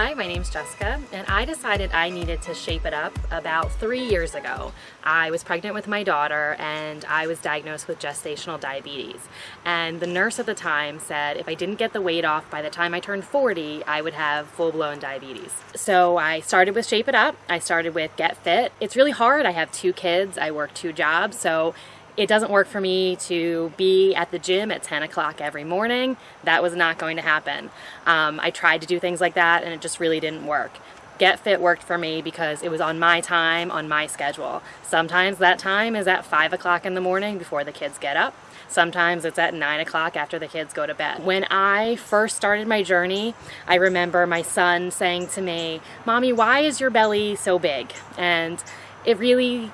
Hi, my name's Jessica, and I decided I needed to shape it up about three years ago. I was pregnant with my daughter and I was diagnosed with gestational diabetes. And the nurse at the time said if I didn't get the weight off by the time I turned 40, I would have full-blown diabetes. So I started with Shape It Up. I started with Get Fit. It's really hard. I have two kids. I work two jobs. So it doesn't work for me to be at the gym at 10 o'clock every morning. That was not going to happen. Um, I tried to do things like that and it just really didn't work. Get Fit worked for me because it was on my time, on my schedule. Sometimes that time is at 5 o'clock in the morning before the kids get up. Sometimes it's at 9 o'clock after the kids go to bed. When I first started my journey, I remember my son saying to me, Mommy, why is your belly so big? And it really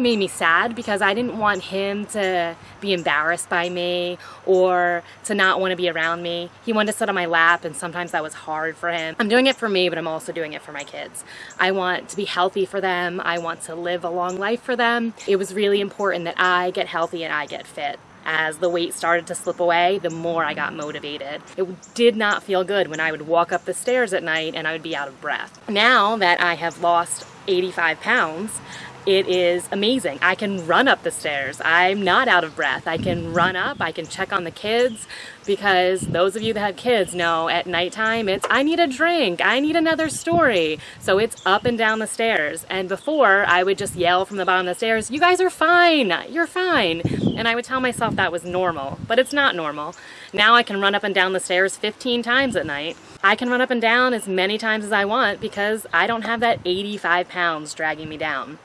made me sad because I didn't want him to be embarrassed by me or to not want to be around me. He wanted to sit on my lap and sometimes that was hard for him. I'm doing it for me, but I'm also doing it for my kids. I want to be healthy for them. I want to live a long life for them. It was really important that I get healthy and I get fit. As the weight started to slip away, the more I got motivated. It did not feel good when I would walk up the stairs at night and I would be out of breath. Now that I have lost 85 pounds, it is amazing. I can run up the stairs. I'm not out of breath. I can run up, I can check on the kids because those of you that have kids know at nighttime it's I need a drink, I need another story. So it's up and down the stairs. And before I would just yell from the bottom of the stairs, you guys are fine, you're fine. And I would tell myself that was normal, but it's not normal. Now I can run up and down the stairs 15 times at night. I can run up and down as many times as I want because I don't have that 85 pounds dragging me down.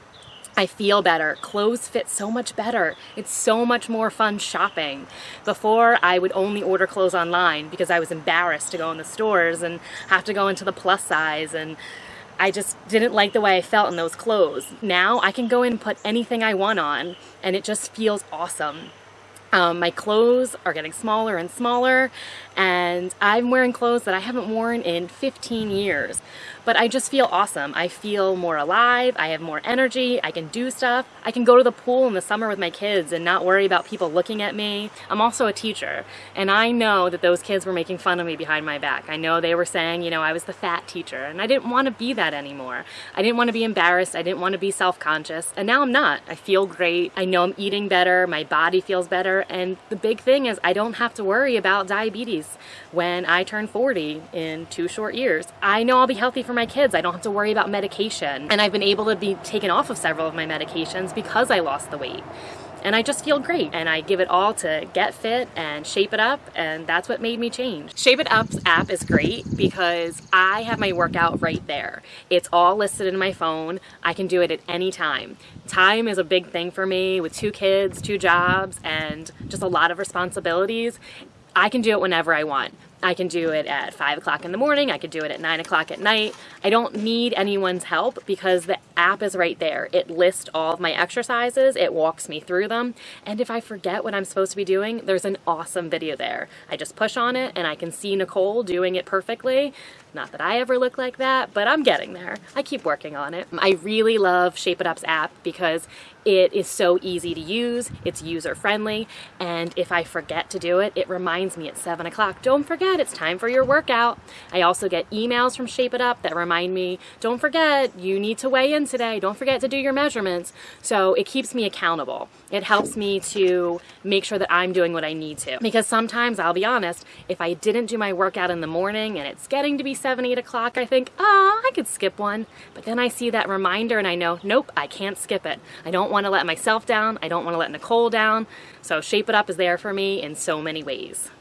I feel better. Clothes fit so much better. It's so much more fun shopping. Before, I would only order clothes online because I was embarrassed to go in the stores and have to go into the plus size and I just didn't like the way I felt in those clothes. Now I can go in and put anything I want on and it just feels awesome. Um, my clothes are getting smaller and smaller and I'm wearing clothes that I haven't worn in 15 years. But I just feel awesome. I feel more alive, I have more energy, I can do stuff. I can go to the pool in the summer with my kids and not worry about people looking at me. I'm also a teacher and I know that those kids were making fun of me behind my back. I know they were saying, you know, I was the fat teacher and I didn't want to be that anymore. I didn't want to be embarrassed, I didn't want to be self-conscious and now I'm not. I feel great, I know I'm eating better, my body feels better and the big thing is I don't have to worry about diabetes when I turn 40 in two short years. I know I'll be healthy for my kids. I don't have to worry about medication. And I've been able to be taken off of several of my medications because I lost the weight and I just feel great and I give it all to get fit and shape it up and that's what made me change. Shape It Up's app is great because I have my workout right there. It's all listed in my phone. I can do it at any time. Time is a big thing for me with two kids, two jobs, and just a lot of responsibilities. I can do it whenever I want. I can do it at 5 o'clock in the morning, I could do it at 9 o'clock at night. I don't need anyone's help because the app is right there. It lists all of my exercises, it walks me through them, and if I forget what I'm supposed to be doing, there's an awesome video there. I just push on it and I can see Nicole doing it perfectly. Not that I ever look like that, but I'm getting there. I keep working on it. I really love Shape It Up's app because it is so easy to use, it's user friendly, and if I forget to do it, it reminds me at 7 o'clock, don't forget, it's time for your workout. I also get emails from Shape It Up that remind me, don't forget, you need to weigh in today, don't forget to do your measurements. So it keeps me accountable. It helps me to make sure that I'm doing what I need to. Because sometimes, I'll be honest, if I didn't do my workout in the morning and it's getting to be 7, 8 o'clock, I think, oh, I could skip one. But then I see that reminder and I know, nope, I can't skip it. I don't want to let myself down. I don't want to let Nicole down. So Shape It Up is there for me in so many ways.